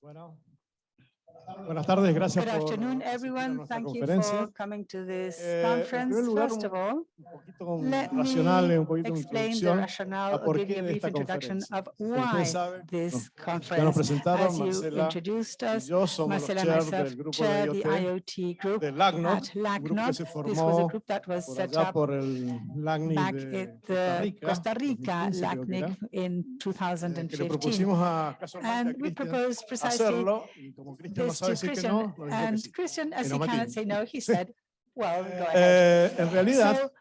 Bueno, buenas tardes, gracias Good por afternoon, everyone. Thank you conferencia. for coming to this Eh, en conference. lugar, First of all, Un let me explain the rationale or give you a brief introduction of why saben, this conference. As you Marcela introduced us, Marcela and myself chair the IoT group at un grupo que LACNOC. se This was a group that was set up back at Costa the Rica, Costa Rica 2015 creo que era, LACNIC in eh, que le 2015. propusimos a casualmente a And we proposed precisely hacerlo y como Cristian no this sabe to decir que Christian. no, nos dijo que And sí. Christian, as no he me cannot atiende. say no, he said, well, go ahead. Eh, en realidad, So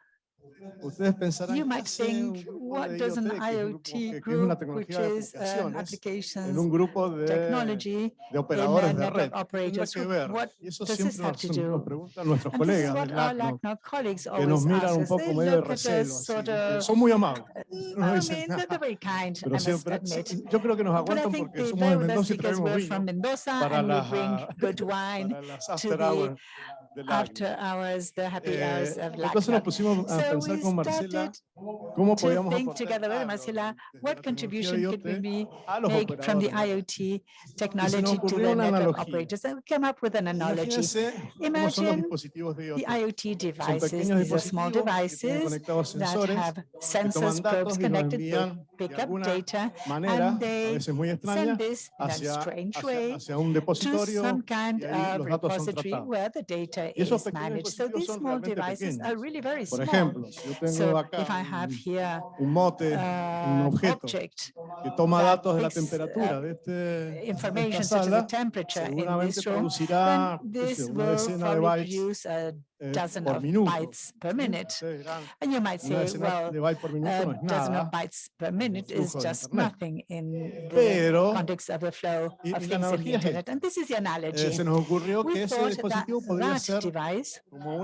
ustedes pensarán you ¿qué might think, what does an IoT, group, which is an aplicaciones, en applications un grupo de, technology de operadores de red. ¿Qué tendrá operators? What does this have nos, to do? nuestros colegas que always nos miran un poco medio de recelo. Son muy amables. No I dicen mean, they're, nada, they're very kind, I pero siempre, yo creo que nos aguantan think porque somos de Mendoza y traemos vino from Mendoza para and we las, bring good wine para las to after the hours. After hours, the happy hours Eh, of entonces nos LACNOC. pusimos a So pensar we con Marcela started cómo to podíamos think aportar together with algo Marcela, desde what la tecnología contribution could we IoT be a los make from the operadores de red. IoT technology to ocurrió the una network analogía. operators and we came up with an analogy. Imagínense cómo son los Imagine dispositivos de The IoT. IoT Son devices, pequeños these are small dispositivos que tienen devices conectados that sensores have que sensors, toman probes datos y los connected, they envían pick de up alguna data, manera, and a they veces muy extraña, send this in a hacia, strange hacia, way hacia un to depositorio some kind y ahí of los datos son repository tratados. where the data Y is managed. So these small devices are really very Por small. ejemplo, yo tengo So acá if I have here un mote, un an objeto object que toma that datos de la uh, temperatura de, este, de information esta such as the temperature in this room, producirá then qué sé this will de probably produce a dozen por of minuto. bytes per ¿sí? minute. Ustedes dirán, And you might una say, decena well, de bytes por minuto a no es dozen of nada, bytes per minute is flujo de just Internet. nothing in the Pero- context of the flow y- of y la things in the analogía es internet. And this is the Eh, analogy. se nos ocurrió We que ese thought that dispositivo podría that ser device como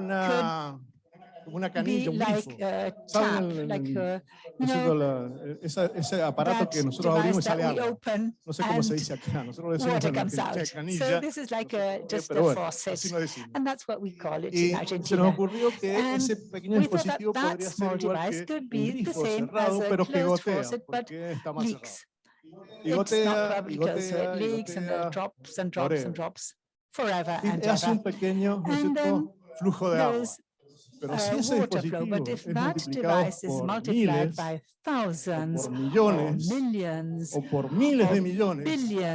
una, canilla, un like grifo. a ¿Saben aparato que nosotros abrimos y sale No sé cómo se dice acá, nosotros decimos Argentina out. So canilla, this is like a, just pero a faucet. así lo decimos. And that's what we call it Y in se nos Argentina. ocurrió que And ese pequeño dispositivo that podría ser small igual device que could un be the grifo same cerrado, as a pero que closed gotea, faucet, but porque está más cerrado. leaks. Y gotea, y gotea, it y gotea, drops and drops and drops forever y and hace un pequeño flujo de agua. Pero si a ese dispositivo but if es that multiplicado device is por multiplied miles, by o thousands por or millones, millions, o por miles de millones,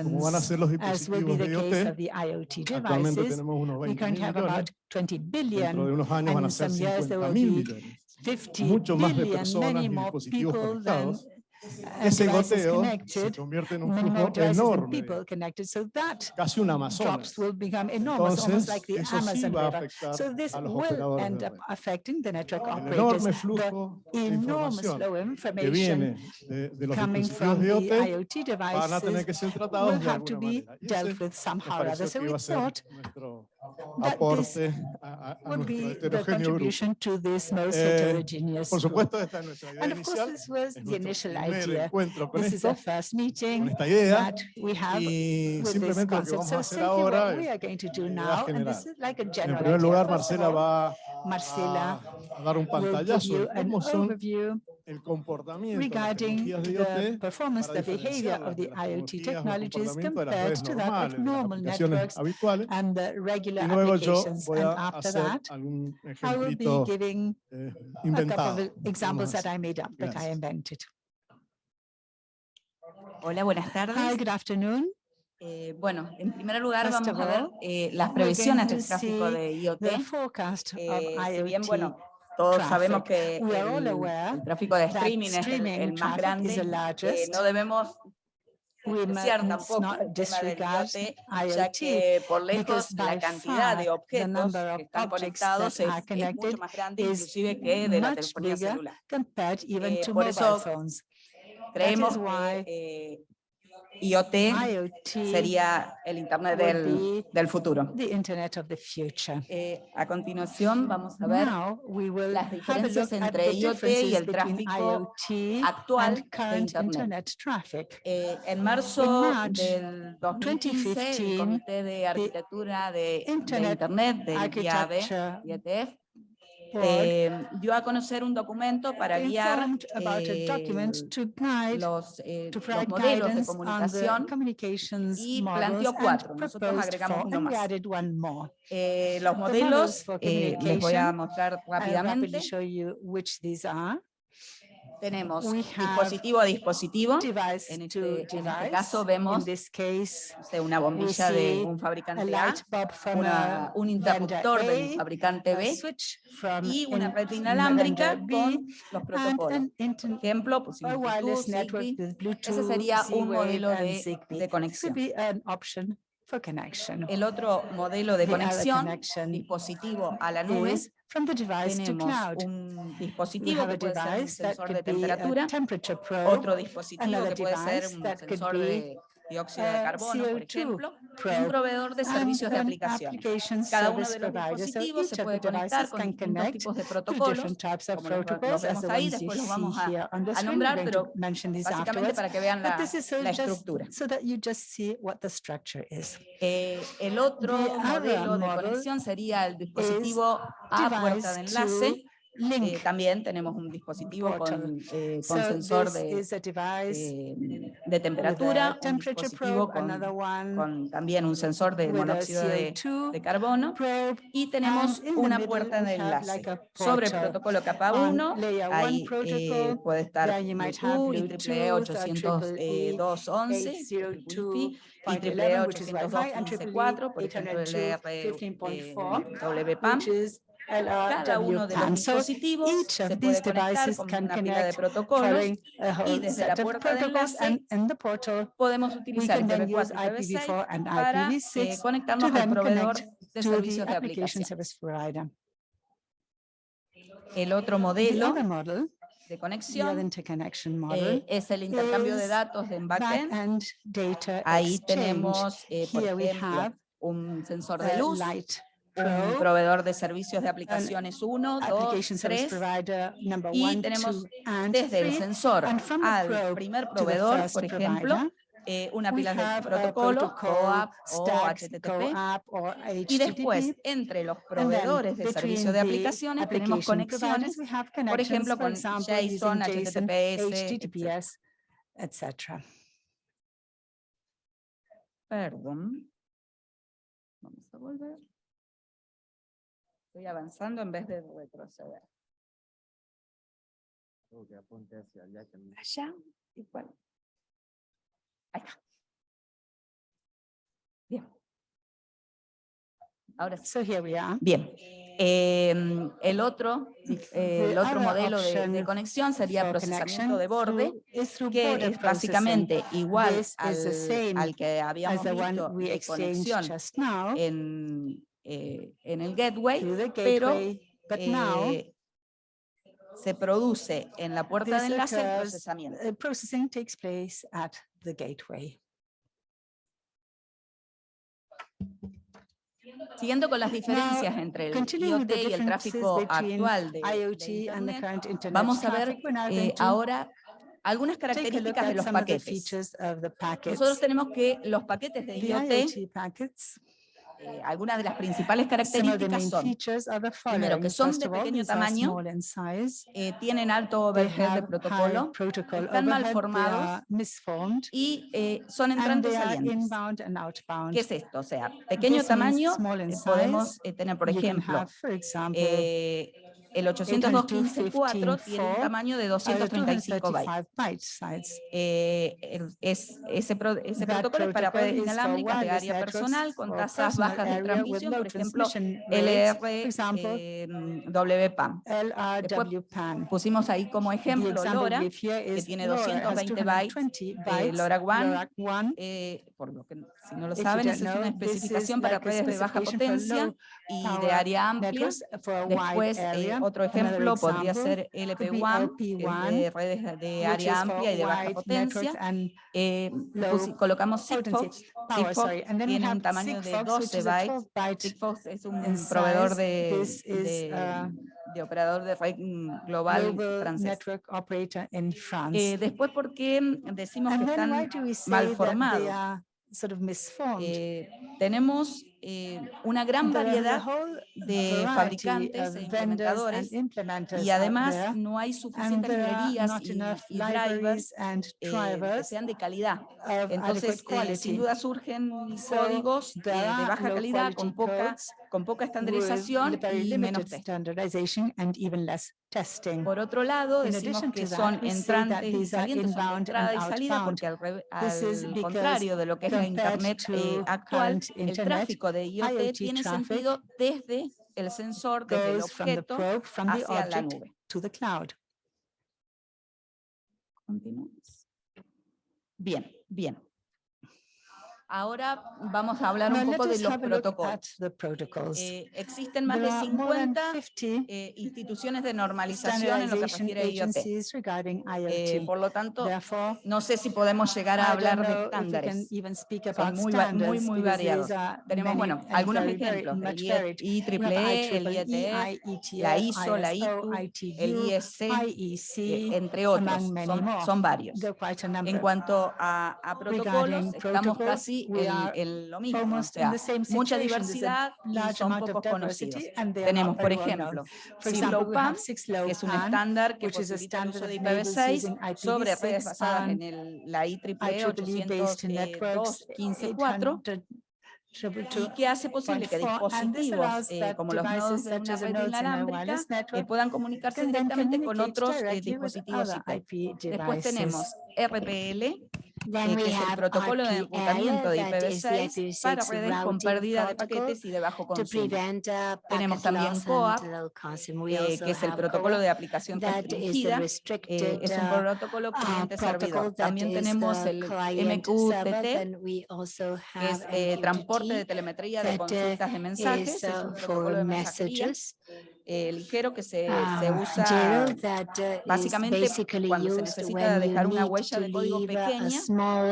como van a billions, ser los as will be dispositivos the de case IoT, of the IoT actualmente tenemos unos we 20 can mil have millones, about 20 dentro de billion, unos años van and a in ser some years 50 there will mil be millones. 50 mucho más de billion, personas y dispositivos conectados, Ese devices goteo se connected, convierte en un many more flujo devices than enorme, people connected. So that casi un drops Amazonas. will become enormous, almost Entonces, like the eso sí Amazon va a River. afectar So this a los will operadores end de up red. affecting the network El operators. enorme The flujo de enormous información flow of que information viene de, de los coming dispositivos from de the IoT IoT van a tener devices que ser tratados will de have to alguna be manera. Y ese dealt with nos somehow or other. pareció So que we iba a ser thought nuestro that this aporte a, a- a would nuestro be the heterogéneo grupo. contribution to this most Eh, heterogeneous Por supuesto, esta es nuestra idea And of course, inicial, this was es the nuestro initial primer idea. encuentro con This is esto, a first con meeting esta idea, that we have y with this simplemente lo que concept. vamos a So hacer simply ahora what we es are going to do idea now, and general. this is like a En general primer lugar, Marcela va Marcela a, a dar un will give pantallazo you de an cómo son overview el comportamiento de las regarding tecnologías de the IoT performance, para the behavior diferenciarlas of de the las IoT tecnologías o technologies comportamiento de las compared redes to that of normales, de las normal aplicaciones networks habituales. and the Y regular luego yo applications. voy And a after hacer that, algún I will be ejemplito giving eh, a couple inventado. of examples digamos that así. I made up, that I Gracias. invented. Hola, buenas Hi, tardes. good afternoon. Eh, bueno, en primer lugar vamos a ver eh, las previsiones del tráfico de IoT. Eh, si bien, bueno, todos sabemos que el, el tráfico de streaming es el, el más grande, eh, no debemos despreciar tampoco el tema del IoT, ya que por lejos la cantidad de objetos que están conectados es, es mucho más grande inclusive que de la telefonía celular. Eh, por eso. Creemos que eh, IoT sería el Internet del, del futuro. the internet of the future. Eh, a continuación vamos a ver las diferencias entre IoT y el tráfico IoT actual de Internet. Eh, en marzo del 2015, 2015, el Comité de Arquitectura de, de Internet del IAB, board eh, dio a conocer un documento para guiar eh, to guide, los, eh, los modelos de comunicación. communications y planteó cuatro, nosotros agregamos uno más. added one more. Eh, los modelos eh, les voy a mostrar rápidamente. show you which these are. Tenemos dispositivo a dispositivo. Device En este, en este caso vemos this case, no sé, una bombilla de un fabricante A, una- un interruptor de un A, fabricante B y una red inalámbrica con los protocolos. inter- Ejemplo, pusimos Bluetooth, Bluetooth, sería un modelo de- de conexión. El otro modelo de conexión, dispositivo a la nube, from the device to tenemos cloud. un We dispositivo have que a puede ser un device that sensor de could be temperatura, a temperature probe, otro dispositivo another que puede ser device un that could sensor be de dióxido de a carbono, por CO2 ejemplo, y un proveedor de and servicios de aplicación. Cada uno de los dispositivos se puede conectar con distintos tipos de to protocolos, como los- vemos ahí, después los vamos a- a nombrar, pero to mention these básicamente para que vean la, la estructura. so that you just see what the structure is. Eh, el otro modelo de conexión sería el dispositivo a puerta de enlace. Eh, también tenemos un dispositivo con, eh, con So sensor de, eh, de temperatura, un temperature dispositivo probe, con, con también un sensor de monóxido de, CO2 de carbono probe. y tenemos una puerta de enlace. like Sobre el protocolo capa On 1, layer one ahí eh, puede estar Bluetooth, IEEE Bluetooth, uh, 802.11, 802, Wi-Fi, IEEE 511, which is Wi-Fi, and 802.15.4, por ejemplo el 802, R 15.4, WPAM. Which is Cada uno de los LRWPAN. So dispositivos each se of puede these conectar devices con can una pila de connect protocolos following a y whole desde la set of puerta de protocols, enlace and in the portal, podemos we utilizar can then IPv4 use y IPv6 IPv4 and para eh, IPv6 to conectarnos al then proveedor connect de to the servicios de application aplicación. service provider. El otro The modelo other model, de the other conexión interconnection eh, model, es el intercambio de is datos en backend. back-end data Ahí exchange. tenemos, eh, por Here we ejemplo, have un sensor de a luz, light un proveedor de servicios de aplicaciones 1, 2, application service 3, provider number y tenemos desde el sensor al primer proveedor, por ejemplo, eh, una pila de have a protocolo, protocol, OAP o HTTP, CoAP y después entre los proveedores de servicios de aplicaciones tenemos conexiones, por ejemplo, con JSON. HTTPS, etc. Perdón. Vamos a volver. Estoy avanzando en vez de retroceder. Allá, igual. Ahí está. Bien. Ahora sí. So here we are. Bien. Em, el otro, eh, el The otro other modelo de, de conexión sería procesamiento de borde, que border es básicamente igual al, al que habíamos visto de conexión just now en, eh, en el gateway, the pero gateway, but now eh, se produce en la puerta de enlace el procesamiento. uh, processing takes place at the gateway. Siguiendo con las diferencias entre el IoT the y el tráfico actual de, de IoT the Internet, internet vamos a ver now eh, ahora algunas características de los the paquetes. the. Nosotros tenemos que los paquetes de The IoT, IoT eh, algunas de las principales características son, features are the primero, que son de pequeño tamaño, eh, tienen alto overhead de protocolo protocol están mal formados, y eh, son entrantes salientes. ¿Qué es esto? O sea, pequeño tamaño, podemos tener, por ejemplo, el 802.15.4 tiene un 802.15.4, tamaño de uh, 235 bytes. 235 byte size. Eh, es, ese, pro- ese That protocolo es para redes inalámbricas de área personal con tasas bajas de transmisión, por ejemplo, LR, eh. Pusimos ahí como ejemplo LoRa, que tiene LoRa, has 220 bytes, 220 eh, bytes, LoRaWAN. eh, por lo que si no lo saben, es una especificación para redes de baja potencia y de área amplia. Después, eh, otro ejemplo podría ser could be LP1, que es LP1, de redes de área amplia y de baja potencia. Eh, colocamos Sigfox. Sigfox tiene un tamaño de Sigfox, 12 which is a bytes. 12 byte Sigfox es un proveedor de, de, de operador de red mm, global global francés. Eh, después, ¿por qué decimos and que están mal formados? Sort of misformed? Eh, tenemos eh, una gran variedad de variety fabricantes of e implementadores y además no hay and suficientes there are librerías y, y drivers eh, que drivers sean de calidad. Entonces, eh, sin duda surgen códigos eh, de are baja calidad con quality poca, con poca estandarización y menos test. Por otro lado, decimos que son entrantes y salientes, son de entrada y salida, porque al, al contrario de lo que es la Internet eh, actual, el Internet, de IoT IoT tiene sentido desde el sensor, desde el objeto probe, hacia la nube. to the cloud. Continuamos. Bien, bien. Ahora vamos a hablar un poco de los protocolos. Eh, existen más de are more than 50 50 eh, instituciones de normalización en lo que refiere a IoT. Eh, por lo tanto, no sé si podemos llegar a hablar de estándares. Son muy, muy, muy variados. Tenemos, bueno, algunos ejemplos, el. IEEE, el IETF, la ISO, la ISO, ITU, el IEC, eh, IEC, entre otros, son, son varios. En cuanto a, a protocolos, estamos casi en, en lo mismo, o sea, mucha diversidad y son pocos conocidos. Tenemos, por ejemplo, low que es un estándar que posibilita el uso de that enables IPv6 using sobre redes IPv6 basadas en el, la IEEE networks 802.15.4 802.15.4 y que hace posible que dispositivos eh, como los nodos de una red inalámbrica eh, puedan comunicarse directamente con otros eh, dispositivos IP. Después tenemos. RPL, eh, que es el protocolo de RPL, enrutamiento de is the IPv6 para IPv6 redes con pérdida de paquetes y de bajo consumo. uh, Tenemos también COAP, eh, que es el protocolo de aplicación restringida, eh, es un uh, protocolo uh, cliente-servidor. También tenemos el. MQTT, que es eh, transporte de telemetría de consultas de mensajes, es un protocolo for de mensajería. Eh, ligero que se, se Um, usa that uh, básicamente cuando se necesita dejar una huella de código pequeña,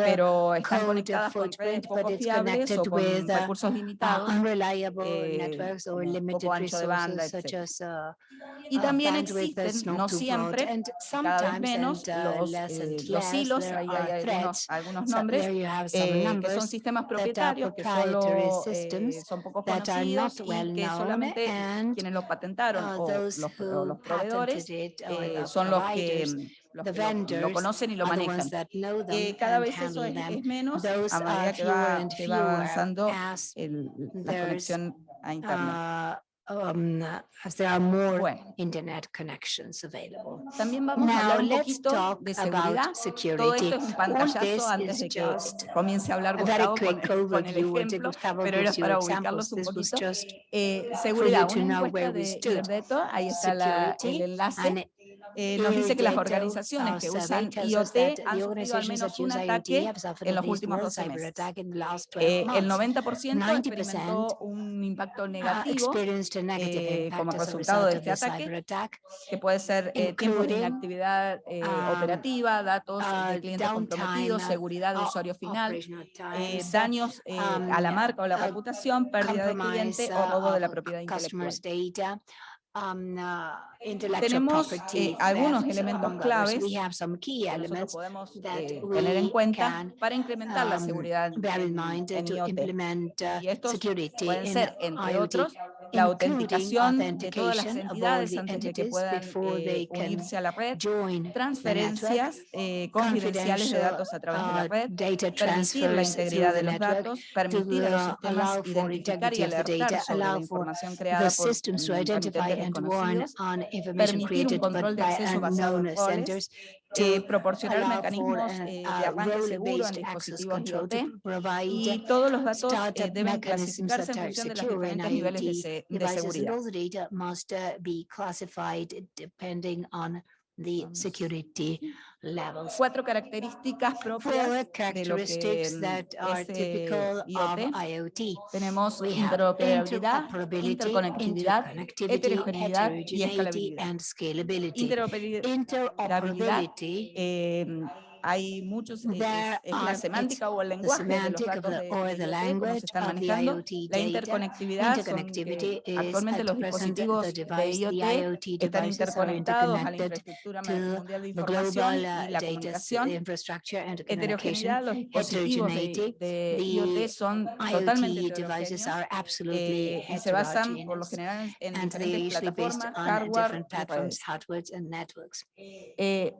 pero están conectadas con redes poco fiables o con with, uh, recursos uh, limitados. eh, or poco ancho de banda, as uh, Y también existen, no siempre, and cada vez menos, los, eh, los hilos, hay are algunos, algunos nombres, eh, que son sistemas propietarios que solo eh, son poco conocidos y que solamente quienes los patentaron uh, o those los, o los proveedores it or eh, the son los que, los que lo- lo, conocen y lo manejan. Eh, cada vez eso es, es menos Those a medida que va, que va avanzando el- la conexión a Internet. Um, as there are more Bueno, internet connections available. también vamos a Now hablar un let's talk de about security. Todo esto es un pantallazo this antes is de que just comience a hablar very Gustavo con, quick con el ejemplo, Gustavo pero era gives you para examples. ubicarlos un This was poquito. just Eh, for seguridad, you to una know encuesta where we de stood. Irdeto, ahí está la- el enlace. Eh, nos dice que las organizaciones our que usan IoT han sufrido al menos un ataque en los últimos one 12 cyber meses. attack in the last 12 Eh, el months. 90% 90% experimentó un impacto uh, negativo eh, como resultado result de este ataque, que puede ser eh, tiempo de inactividad eh, um, operativa, datos de uh, clientes comprometidos, seguridad de usuario final, eh, daños eh, a la um, marca o la uh, reputación, pérdida de cliente o uh, robo de la propiedad intelectual. Um, uh, intellectual Tenemos, property eh, algunos elementos others. claves We have some key que nosotros podemos eh, tener en cuenta para incrementar la um, seguridad bear in en, mind en to IoT. implement uh, Y estos pueden ser, entre IoT, otros, la autenticación de todas las entidades antes de que puedan before eh, unirse a la red, transferencias eh, confidenciales de datos a través de la uh, red, permitir la integridad de los datos, to permitir a los sistemas identificar y alertar sobre la información creada por systems to mm, identify and warn on information created by unknown senders, eh, proporcionar mecanismos an, eh, de arranque seguro en dispositivos IoT y todos los datos eh, deben clasificarse en función de los diferentes niveles de, de seguridad. The security levels. Cuatro características Four propias de lo que characteristics mm, that are typical of IoT. IoT. Tenemos We interoperabilidad, interoperability, interconectividad, heterogeneidad y escalabilidad. and scalability. Interoperabilidad Interoperability eh, hay muchos, eh, es, es la are- semántica o el the lenguaje de los datos de, or de the IoT, cómo se language están manejando. IoT La interconectividad son Interconnectivity que is actualmente los dispositivos the de IoT están devices are interconectados a la infraestructura to mundial de the información global y uh, la comunicación. infrastructure and communication. Heterogeneidad, los dispositivos de, de the IoT son totalmente IoT devices heterogéneos are absolutely eh, y se basan por lo general en And they diferentes usually based plataformas, on hardware different y platforms, redes. hardware and networks. Eh,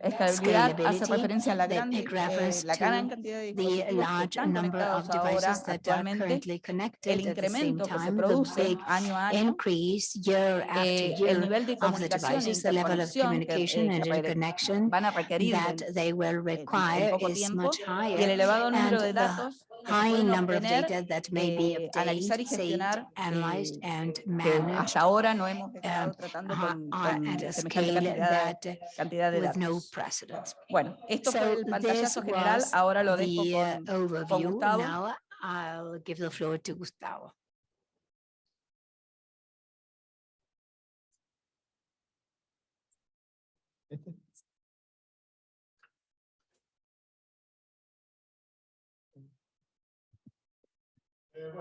escalabilidad hace Scalability, referencia a la they gran, make eh, reference la to gran cantidad de The dispositivos que large están number of conectados ahora devices that are actualmente, currently el connected at the same incremento que se time, the produce big año a año, increase year eh, after el year nivel de of the comunicación e devices, the level of interconexión que, communication eh, and que re- interconnection van a requerir that del- they will en require poco is tiempo much y el higher. elevado número and de the datos que se High number of data that may be eh, y obtained, saved, analyzed eh, and managed hasta ahora no hemos estado tratando con, con at a scale cantidad, that cantidad de with no precedence. Bueno, esto So fue el this pantallazo general, was ahora lo dejo the con, overview. Gustavo. Now I'll give the floor to Gustavo.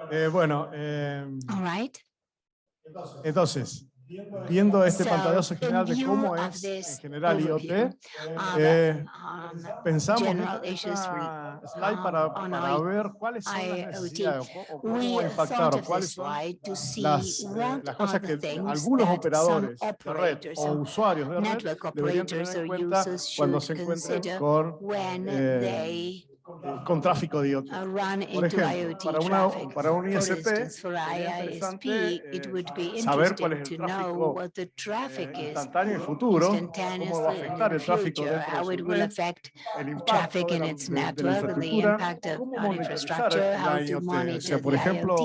Eh, bueno, eh, All right. entonces, viendo este So, pantallazo general de cómo es en general IoT, eh, um, pensamos en esta- slide para, on para ver cuáles son las necesidades o cómo impactar o cuáles son las, eh, las cosas que algunos operadores de red o usuarios de red deberían tener en cuenta cuando se encuentren con, eh, con tráfico de IoT. run Por into ejemplo, IoT para, una, traffic. para un For ISP, interesante, it eh, would be saber cuál es interesting el to know tráfico what the traffic eh, is instantáneo y futuro, cómo va a instantaneously in afectar the el tráfico future, dentro de how su it will red, affect el impacto traffic de in la, its de- de la network, the infraestructura, impact of, cómo on monitorizar infrastructure, la how to IoT. O monitor sea, por ejemplo,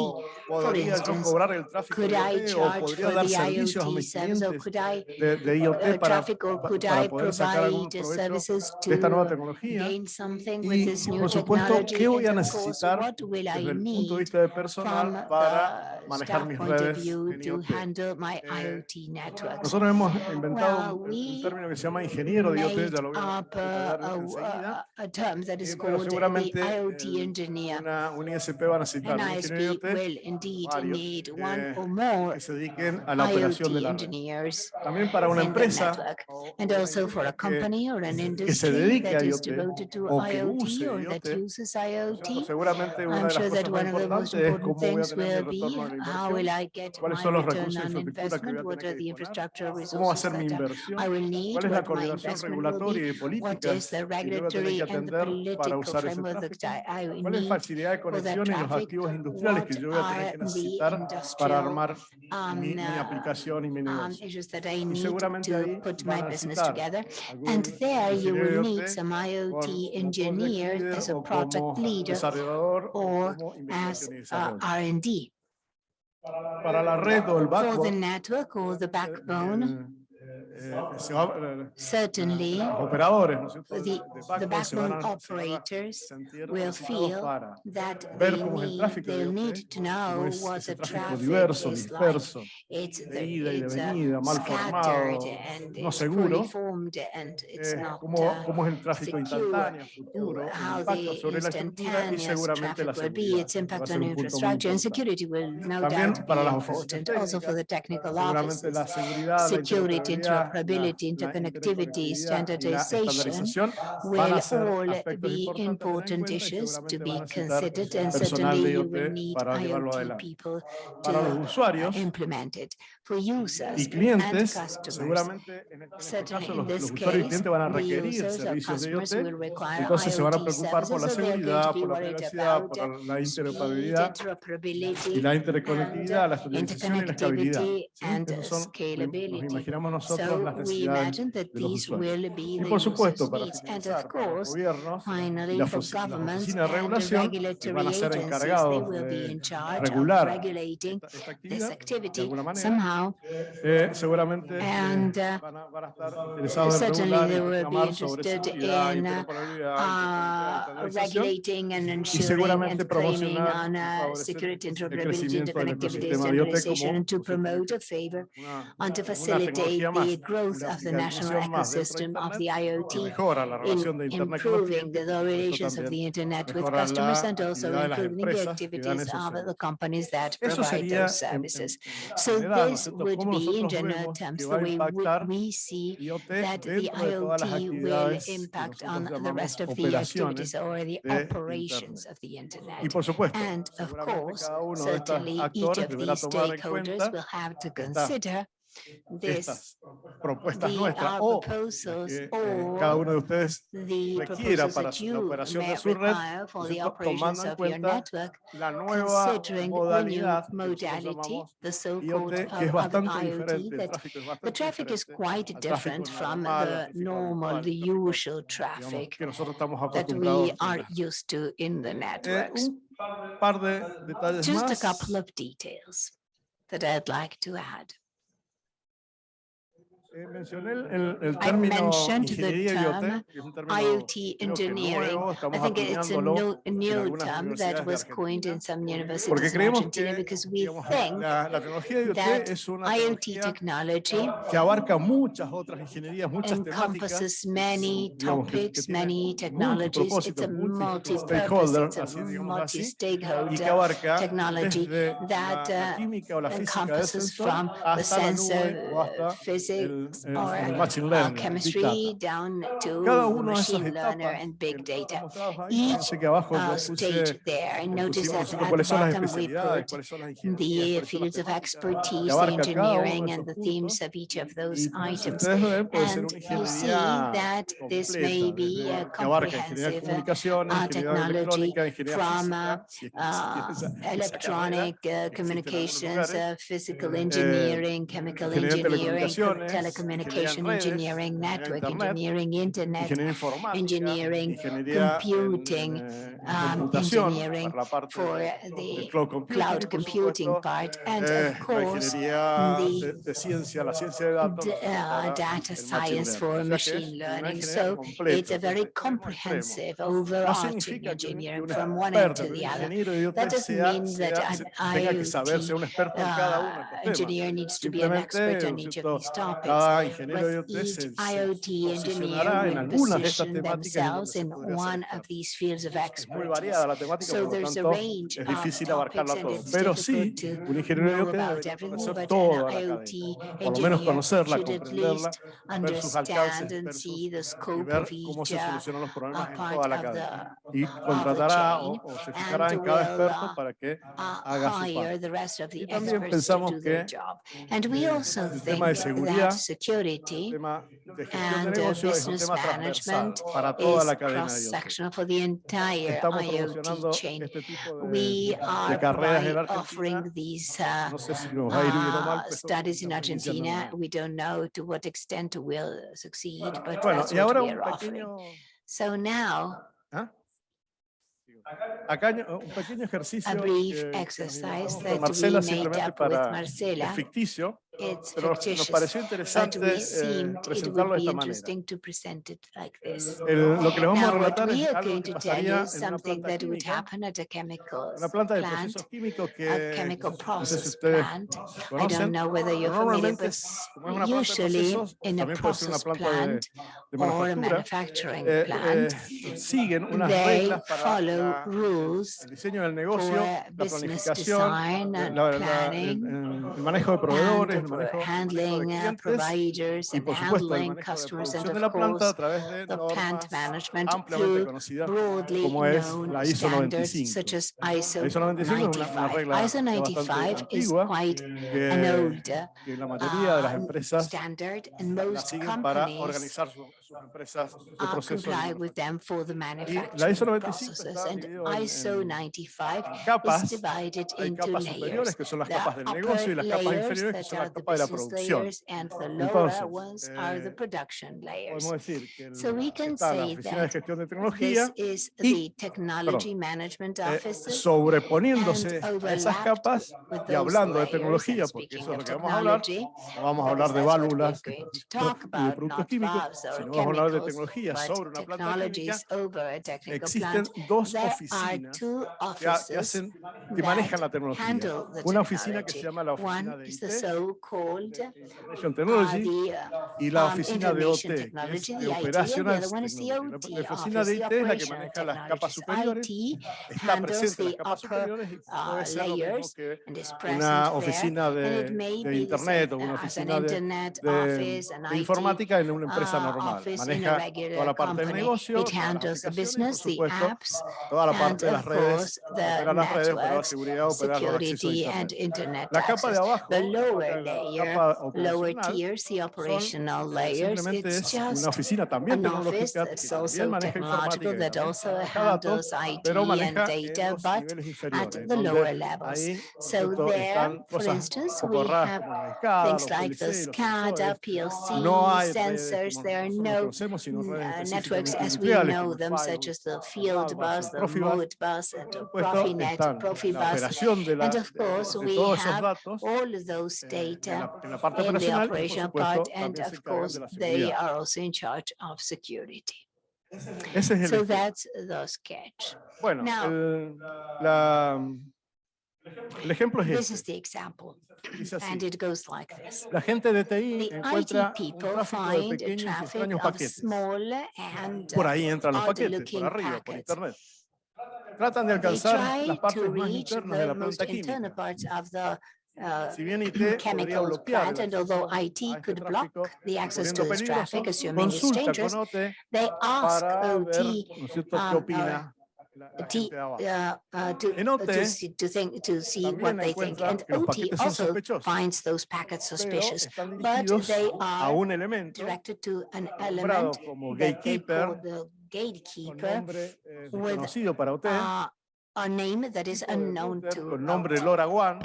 ¿podría yo instance, cobrar el tráfico Could de I IoT o charge podría for dar the servicios a IoT mis service or clientes could I de, de IoT para, traffic or pa- could para I poder sacar algún provide provecho services de esta nueva to tecnología? gain something Y, por supuesto? ¿qué voy a necesitar desde el punto de vista de personal para manejar mis redes en IoT? Eh? Nosotros hemos inventado un, un término que se llama ingeniero de IoT, ya lo voy a enseguida. Eh, pero seguramente engineer. Una, un ISP va a necesitar un ingeniero de IoT varios, eh, que se dediquen a la operación de la red. También para una empresa que- se dedique a IoT o que use that uses ¿no es IoT. cierto? Seguramente una I'm de las sure cosas that más one of the most importantes es important cómo voy a things tener mi will be retorno de la how will inversión, I get cuáles my son los return recursos de on infraestructura que voy investment, a what tener are que the disponer, infrastructure cómo va a resources ser mi that inversión, I will need, cuál es la coordinación regulatoria y what is política the que yo voy a tener regulatory que and the atender para political usar ese tráfico, cuál es la need facilidad de conexión y los activos industriales que what yo voy a tener are que the necesitar para armar um, mi, mi uh, aplicación y mi um, negocio. issues that I Y need seguramente to ahí put van my a business necesitar together. algún And there you ingeniero will de need IoT engineers leader as a o project como leader desarrollador o or como as investigación y uh, desarrollo. R&D. Para la red o el For the backbone, network or the eh, backbone, Certainly, the, the backbone operators will feel that they need, they'll need to know what the traffic is like. It's, the, it's uh, scattered and it's formed and it's not uh, secure. How the instantaneous traffic will be, its impact on infrastructure and security will no doubt be important, also for the technical offices. Security interoperability, interconnectivity, standardization will all be important issues to be considered, and certainly you will need IoT people to implement it. For users y and clientes, customers, seguramente en, este certainly caso los, this los usuarios y clientes van a requerir servicios de IoT, entonces se van a preocupar por la seguridad, por la privacidad, por la interoperabilidad y la interconectividad, la and estandarización y la interconnectivity ¿sí? and son, nos scalability. imaginamos nosotros So las we necesidades imagine that de los these usuarios. will be Y por supuesto, para. And finalizar, los course, gobiernos y finally, las, for ofi- las governments oficinas de and regulación regulatory van a ser agencies, they encargados will be de in charge of regular regulating esta, esta this actividad de activity alguna manera. Somehow. Eh, seguramente eh, And, uh, van, a, van a estar interesados en certainly regular y they will be reclamar sobre interested seguridad, in, uh, interoperabilidad, uh, interconectividad, estandarización regulating and ensuring seguramente and claiming promocionar on y uh, favorecer security, el interoperability, crecimiento del interconnectivity, ecosistema de IoT standardization, como and to posiblemente promote a favor una, and to una facilitate tecnología más the growth una of the national aplicación más dentro de ecosystem of the Internet que IoT mejora la in relación de Internet con los improving the clientes, relations of también the internet with mejora customers la and also actividad de las improving the empresas que dan activities esos of the servicios. companies that Eso provide sería those en- en- services. en So general, ¿no es this cierto? Would Cómo be in nosotros general vemos terms que the va a way we- impactar we see IoT that the dentro de todas las IoT will actividades que impact nosotros on the llamamos rest of the operaciones activities or the de operations Internet. of the Y internet. por supuesto, And of seguramente course, cada uno de estos certainly each actores of deberá these tomar en stakeholders cuenta will have to estas- consider this, estas propuestas the nuestras our o las proposals que eh, cada or uno de ustedes the requiera proposals para that su- la you operación de may su red, require for the ¿cierto? operations tomando en of your cuenta network, la nueva considering the new modalidad que nosotros modality, llamamos the so-called IoT, que es of bastante IoT, diferente, el that tráfico es the bastante traffic is diferente quite al tráfico different from normal, al the tráfico normal, normal, the el tráfico, usual digamos, traffic que nosotros estamos that acostumbrados we a are tener. used to in the Eh, networks. un par de detalles Just a más. couple of details that I'd like to add. I mentioned the term IoT engineering. I think it's a new, new term that was coined in some universities in Argentina because we think that IoT technology encompasses many topics, many technologies. It's a multi-purpose, it's a multi-stakeholder technology that uh, encompasses from the sensor, uh, physics, uh, machine learning, chemistry down to machine de learner and big data. Each uh, stage there, and notice that at the bottom we put the fields of expertise, the engineering, and the themes of each of those items. And you see that this may be a comprehensive uh, uh technology from electronic communications, uh, physical engineering, chemical engineering, telecom communication engineering, network engineering, internet engineering, computing, um, engineering for the cloud computing part, and of course the uh, data science for machine learning. So it's a very comprehensive, overarching engineering from one end to the other. That doesn't mean that an IoT uh, engineer needs to be an expert on each of these topics. Ingeniero IoT engineer will position donde themselves se in one of these fields of expertise. So there's a range es difícil abarcarla todo. Pero sí, un ingeniero IoT conocer toda la cadena. Por lo menos conocerla, comprenderla, ver sus alcances, understand and ver see sus- the y scope ver of cómo se uh, solucionan los problemas uh, en toda la cadena. the Y contratará o, chain o se fijará and en cada will, experto uh, para que uh, haga su hire parte. the rest of the Y también pensamos que, job. And we also el tema de seguridad, security and business management is cross-sectional for the entire IoT chain. We are offering these uh, uh, studies in Argentina. We don't know to what extent we'll succeed, but that's what we are offering. So now, a brief exercise that we made up with Marcela It's pero nos fictitious, pareció but interesante we eh, seemed it presentarlo would de be esta manera. interesting to present it like this. El- lo que les vamos a what relatar we are going to tell you is something planta that would happen at a chemical una planta de plant, a chemical process plant. I don't know whether you're familiar, but usually in a process plant de or a manufacturing eh, plant, eh, they follow la- rules el for business design eh, and manejo de proveedores, manejo, handling providers y and handling customers and of course the plant management through broadly known la ISO standards 95. such as ISO ISO 95 es una, una 95. regla ISO ya 95 bastante is quite an uh, empresas standard and most siguen para companies organizar su- sus empresas de procesos. de comply with manufactura. them for the la ISO 95 processes. está en- ISO en 95 capas. Hay into capas superiores layers. que son las capas del negocio y las capas inferiores que son are las capas de la producción. layers and the lower Entonces, ones are the eh, production layers. Podemos decir que So we can está la say Oficina de that Gestión de Tecnología This is y- the technology management eh, sobreponiéndose a esas capas y hablando de tecnología, porque eso es lo que vamos a hablar, technology, no vamos a hablar de válvulas y de productos químicos, sino hablar de tecnología sobre una planta existen dos oficinas que, hacen, que manejan la tecnología. Una oficina que se llama la oficina de IT, Information uh, Technology, uh, y la um, oficina de OT, que es de Operational Technology. La- oficina de IT es la que maneja las capas superiores, está presente en las capas superiores y uh, puede ser lo mismo que una there. oficina de, de internet o una oficina de, de- de informática en una empresa uh, normal. office in a regular company. It handles the business, the apps, and of course the networks, security and internet access. The lower layer, lower tiers, the operational layers, it's just an office that's also technological that also handles IT and data, but at the lower levels. So there, for instance, we have things like the SCADA, PLC, sensors, there are no uh, networks específicamente as we industriales know como el them, Firewall, such as the field Modbus, bus, el the Profibus. Modbus, and the Por supuesto, Profinet, están la Profibus. operación de, la, And of de- course, de we todos esos have datos all of those eh, en, data la, en la parte in the operacional y por operational supuesto part, and también se of encargan course, de la they seguridad. are also in charge of security. Ese es el So ejemplo. that's the sketch. Bueno, Now- el, ejemplo es This is este. the example, Dice así. and it goes like this. La gente de TI The encuentra IT un people tráfico de pequeños y traffic extraños of paquetes. small and Por uh, ahí entran los paquetes, por looking arriba, por internet. Tratan de alcanzar las partes to más internas de the la planta química. uh, Si bien IT podría chemical bloquear plant, el and although acceso a IT este could block tráfico, the access to this traffic, peligroso, assuming it's dangerous, they ask OT ¿no es cierto?, um, qué uh, opina la, la T, gente de abajo. uh, uh, to, En uh, OT to see, to think, to see what también they think. encuentra And que los OT paquetes son also sospechosos, finds those packets pero suspicious, están but dirigidos they a are un elemento directed to an nombrado element como that they call gatekeeper, the con gatekeeper, nombre eh, with, desconocido para OT, uh, a name that is tipo de unknown router to con nombre OT. LoRaWAN,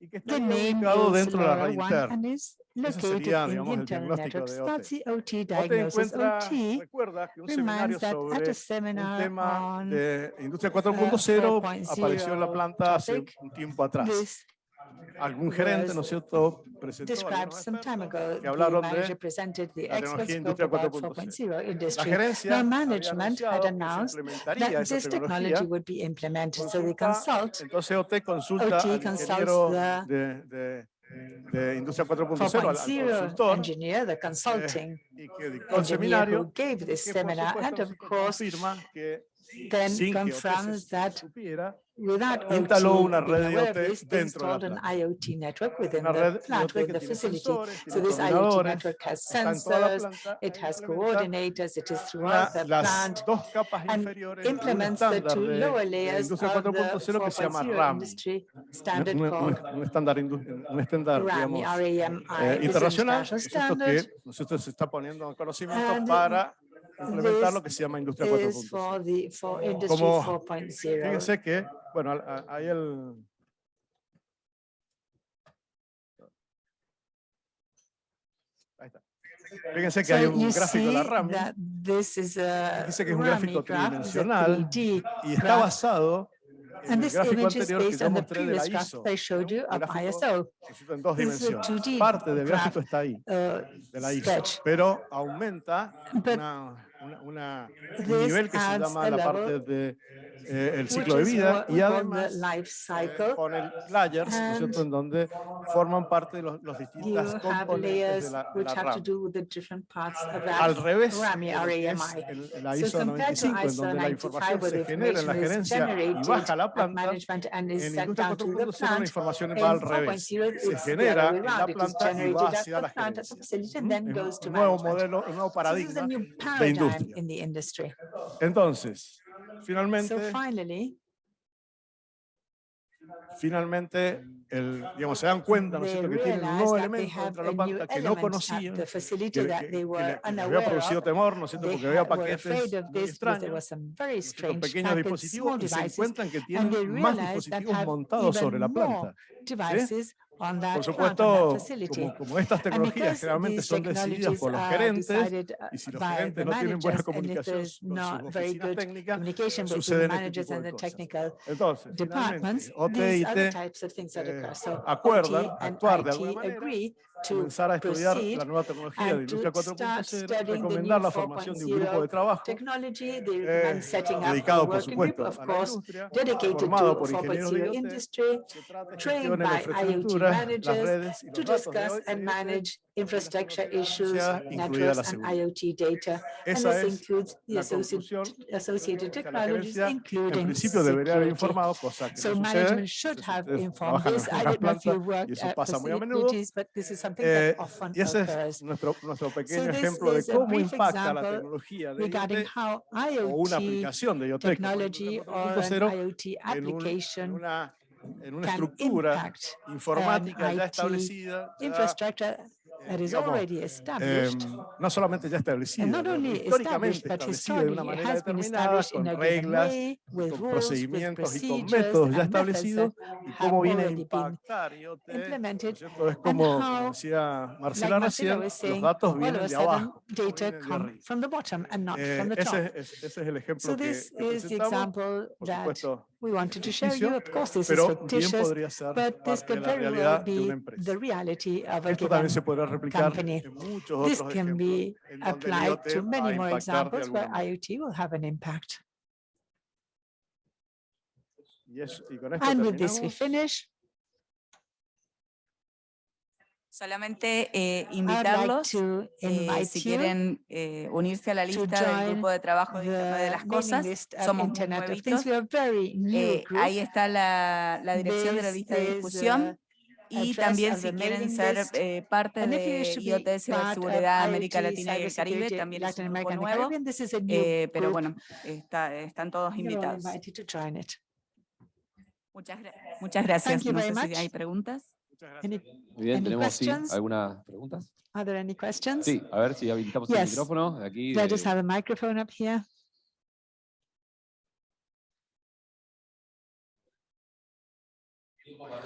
y que está The ahí name ubicado is dentro de la red LoRaWAN interna. and is Ese located sería, in the digamos, el diagnóstico de That's OT. the OT OT diagnosis. encuentra, OT recuerda que un seminario sobre tema de industria uh, 4.0 4.0 apareció en la planta hace un tiempo atrás. Algún gerente, ¿no es cierto?, presentó some time ago. que hablaron de presented the la tecnología industria about 4.0. 4.0 La industry. gerencia management had announced that this technology would be implemented. So they consult entonces OT consulta OT al consults ingeniero the de, de, de industria 4.0, al, al 4.0 consultor, engineer, the consulting. y que dictó el engineer who seminario, gave this que seminar, and of course, confirma que then que confirms se that supiera, without instaló OT una red installed an. IoT network within the plant, with que the facility. So this IoT network has sensors, it has coordinators, it is throughout the las plant, and implements the two lower layers of the 4.0 que se llama 4.0 RAM, industry standard called RAMI, RAMI, eh, is internacional, international ¿no es cierto? standard, que nosotros se está poniendo en conocimiento And para implementar this lo que se llama industria is 4.0. for the, for industry Como- 4.0. Fíjense que, bueno, ahí el... Ahí está. Fíjense que hay So un you gráfico de la RAM Fíjese que es un gráfico tridimensional 3D y está basado en And el this gráfico image is anterior que based yo on the mostré de la previous graph I showed you Un of gráfico ISO. en dos dimensiones. 2D Parte del gráfico está ahí, uh, de la ISO, pero aumenta una, una- una- un nivel que se llama la parte de eh, el ciclo de vida y además eh, cycle. pone layers, ¿no es cierto?, en donde forman parte de los, los distintas componentes de la, la RAM. Al revés es RAMI. el- la So ISO compared to 95, en ISO donde la 95, información se genera en la gerencia y baja la planta, en the 4.0 la información In va al revés. 4.0, Se genera en la planta y va hacia la gerencia. to un nuevo modelo, un nuevo paradigma de paradigm industria. in the industry. Entonces, So finalmente, finally, finalmente, el, digamos, se dan cuenta, ¿no es cierto?, que tienen un nuevo elemento dentro de la planta que no conocían, que, que- que les había producido temor, ¿no es cierto?, porque había paquetes muy extraños, ¿no pequeños dispositivos y se encuentran que tienen más dispositivos montados sobre la planta. that Por that supuesto, como, como estas tecnologías generalmente son decididas por los gerentes, y si los gerentes no tienen buena comunicación con sus oficinas good técnicas, communication between the suceden este managers tipo and de the cosas. technical Entonces, departments, finalmente, OT y other T types of things that eh, occur. So acuerdan actuar de IT alguna manera comenzar a estudiar la nueva tecnología de Industria start 4.0, studying the recomendar new la formación de un grupo 4.0 de trabajo eh, recommend setting up a dedicado, por working group, supuesto, of a la course, industria, dedicated to formado por ingenieros de 4.0 IoT, industry, trained by IoT managers to discuss and IoT, manage infrastructure issues, networks, and. IoT data. And this es includes the associated, technologies, En including principio debería haber security. informado, cosa que So management should have informed en this. I don't know if you at facilities, but this is Eh, y ese es nuestro, nuestro pequeño ejemplo de cómo impacta la tecnología de Regarding IoT how o una aplicación de IoT como technology Industria or an 4.0 IoT en, un- una, en una can estructura impact informática ya establecida, ya, that is already em, established. no solamente ya establecida, And not ¿no? only históricamente established, but establecida de una manera determinada, con reglas, way, con rules, procedimientos y con métodos ya establecidos, y cómo viene a impactar como, decía Marcela recién, los datos vienen de abajo, data come from the bottom and not Eh, from the top. ese, es, el ejemplo que, presentamos. Por supuesto, we wanted to share ficticio, you. Of course, this is pero bien fictitious, podría ser but this parte de could la very well realidad de una be empresa. the reality of a Esto given también se podrá replicar company. en muchos This otros can ejemplos be en donde el applied IoT to va a many more impactar de examples where alguna manera. IoT will have an impact. Y, es- y con esto And with this, we terminamos. finish. Solamente eh, invitarlos, eh, si quieren eh, unirse a la lista del grupo de trabajo de Internet de las cosas. Somos muy nuevitos. Eh, ahí está la, la dirección de la lista de is, discusión. Y también si quieren ser eh, parte de IoT Ciberseguridad América Latina y el Caribe, también es un grupo nuevo. Eh, pero bueno, está- están todos invitados. Muchas, muchas gracias. No sé si hay preguntas. Muchas gracias. Any, Muy bien, Any tenemos sí, algunas preguntas. are there any questions? Sí, a ver si habilitamos el Yes. micrófono de aquí. Let us de- have a microphone up here.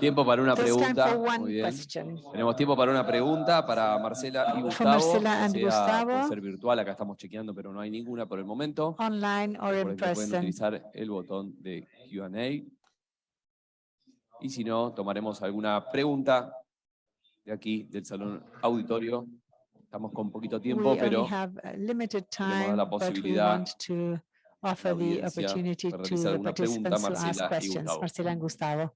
Tiempo para una pregunta. Muy bien. Tenemos tiempo para una pregunta para Marcela y Gustavo. Marcela and Gustavo. por ser virtual, acá estamos chequeando, pero no hay ninguna por el momento. Online or in que pueden person. utilizar el botón de Q&A. Y si no, tomaremos alguna pregunta de aquí, del salón auditorio. Estamos con poquito tiempo, We pero only have a limited queremos dar time, la but we posibilidad want to offer the opportunity para to the alguna pregunta, participants to ask Marcela y questions. Marcela and Gustavo.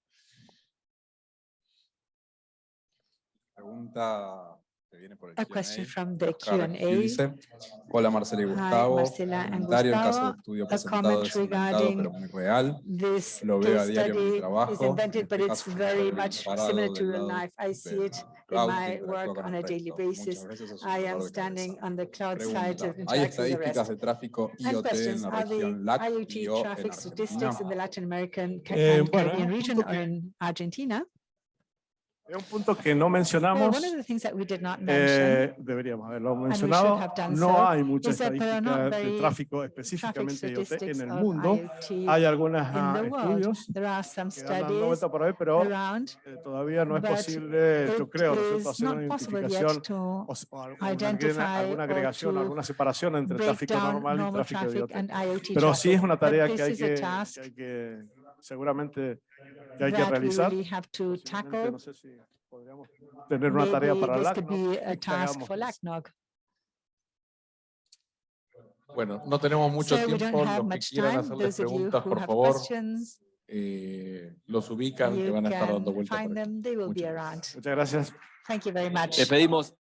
Pregunta que viene por el A question Q&A, from de the Oscar Q&A. Gil dice, Hola Marcela y Hi, Gustavo. Marcela and Comentario en caso Gustavo. de estudio A presentado comment es inventado regarding pero muy real. This Lo veo a case diario en mi study is trabajo, en invented, este but it's caso, very estoy much parado similar del to real lado life. I see del it in cloud que my interactúa work con on el a daily resto. Muchas basis. veces es un I dolor am de standing cabeza. on the cloud side Pregunta, of ¿Hay interacting with the estadísticas rest. de tráfico And IoT en questions, la are región the LAC y IoT o en traffic statistics Argentina? in the Latin American Ca- Eh, and bueno, Caribbean un region punto or que- in Argentina? Es un punto que no mencionamos, eh, deberíamos haberlo mencionado. No hay mucha estadística de tráfico específicamente IoT en el mundo. Hay algunos world. estudios que studies vuelta por ahí, pero eh, todavía no es posible, yo creo, ¿no hacer una identificación o, alguna, alguna agregación, alguna separación entre tráfico normal y tráfico IoT. Pero sí es una tarea que hay que, que hay que seguramente que hay que realizar. really have to Posiblemente, tackle. No sé si podríamos tener una tarea para this LAC, could ¿no? be a que task hagamos for eso. LACNOG. Bueno, no tenemos mucho So tiempo. Los que quieran time. hacerles preguntas, por favor, eh, los ubican, que van a estar dando vueltas Muchas. Muchas gracias. Thank you very much. Les pedimos